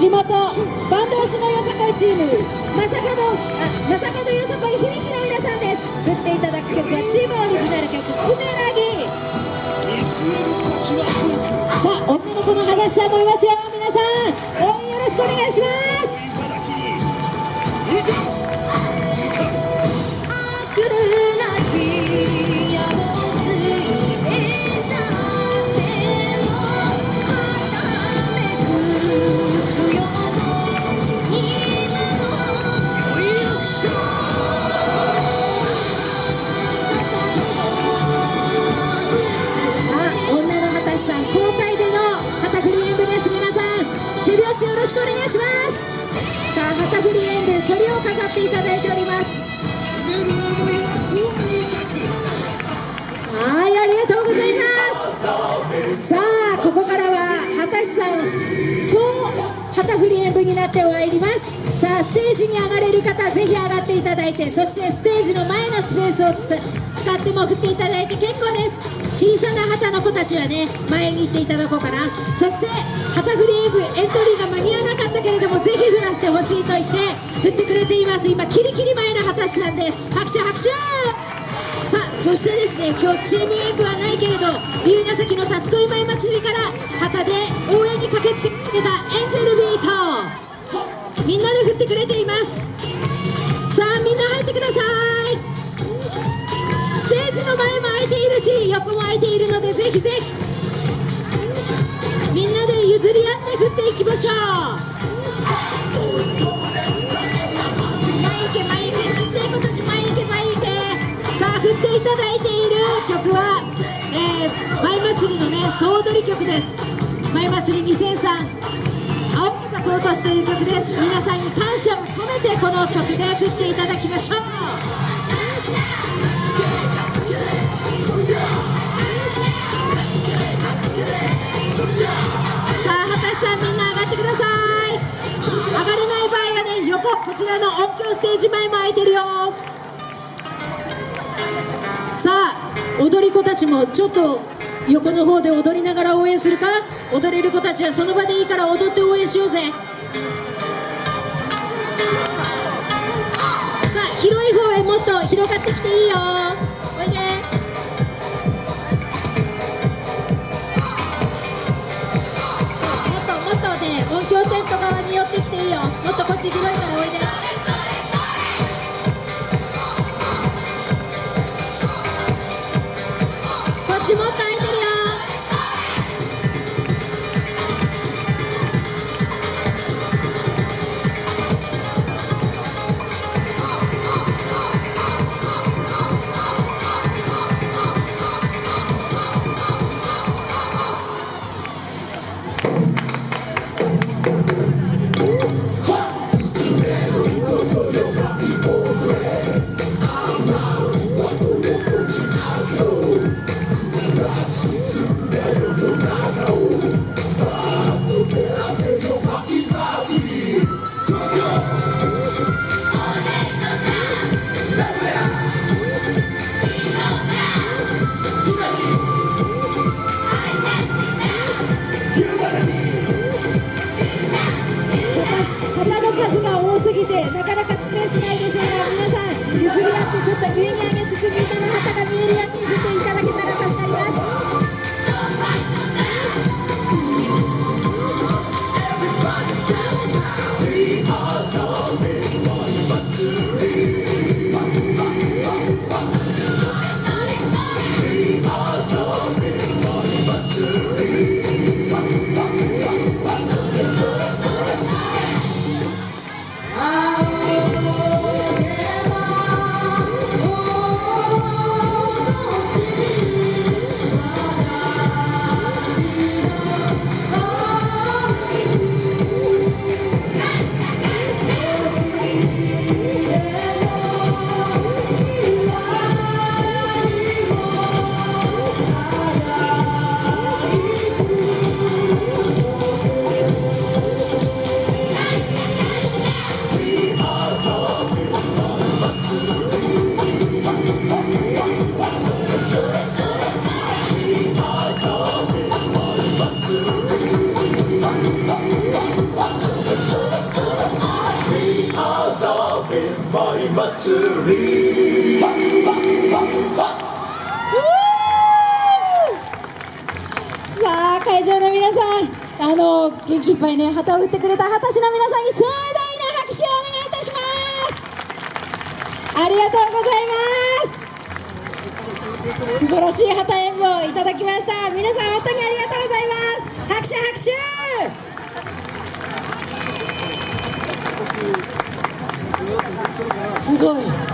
地元坂東市のよさこいチーム。まさかのまさかのよさこい響きの皆さんです。振っていただく曲はチームオリジナル曲「スメラギ」さあ女の子の話さんもいますよ。皆さん応援よろしくお願いします。しくお願いします。さあ旗振り演舞鳥を飾っていただいております。はいありがとうございます。さあここからは畑さん総旗振り演舞になってまいります。さあステージに上がれる方ぜひ上がっていただいてそしてステージの前のスペースを使っても振っていただいて結構です。小さな旗の子たちはね前に行っていただこうかな。そして旗振りエブエントリーけれどもぜひ振らしてほしいと言って振ってくれています。今キリキリ前の旗師さんです。拍手拍手。さあそしてですね今日チーム演舞はないけれど龍ヶ崎のたつこい舞祭りから旗で応援に駆けつけてたエンジェルビート。みんなで振ってくれています。さあみんな入ってください。ステージの前も空いているし横も空いているのでぜひぜひ譲り合って振っていきましょう。前行け前行けちっちゃい子たち前行け前行けさあ振っていただいている曲は、えー、舞祭りのね総踊り曲です。舞祭り2003青木が尊しという曲です。皆さんに感謝を込めてこの曲で振っていただきましょう。こちらの音響ステージ前も空いてるよ。さあ踊り子たちもちょっと横の方で踊りながら応援するか？踊れる子たちはその場でいいから踊って応援しようぜ。さあ広い方へもっと広がってきていいよ。っとこっち広い。おいで You さあ会場の皆さんあの元気いっぱいね旗を振ってくれた旗手の皆さんに盛大な拍手をお願いいたします。ありがとうございます。素晴らしい旗演舞をいただきました。皆さん本当にありがとうございます。拍手拍手。すごい。